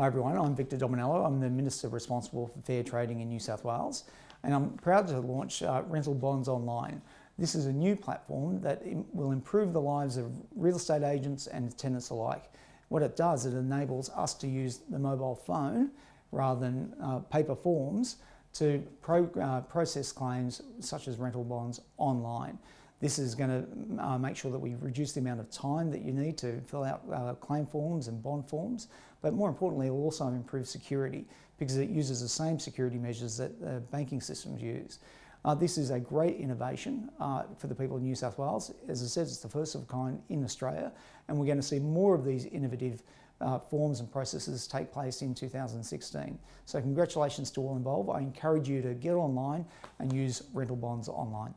Hi everyone, I'm Victor Dominello. I'm the Minister responsible for fair trading in New South Wales and I'm proud to launch uh, Rental Bonds Online. This is a new platform that will improve the lives of real estate agents and tenants alike. What it does, it enables us to use the mobile phone rather than uh, paper forms to pro, uh, process claims such as rental bonds online. This is going to uh, make sure that we reduce the amount of time that you need to fill out uh, claim forms and bond forms, but more importantly, it will also improve security because it uses the same security measures that uh, banking systems use. Uh, this is a great innovation uh, for the people of New South Wales. As I said, it's the first of a kind in Australia, and we're going to see more of these innovative uh, forms and processes take place in 2016. So congratulations to all involved. I encourage you to get online and use rental bonds online.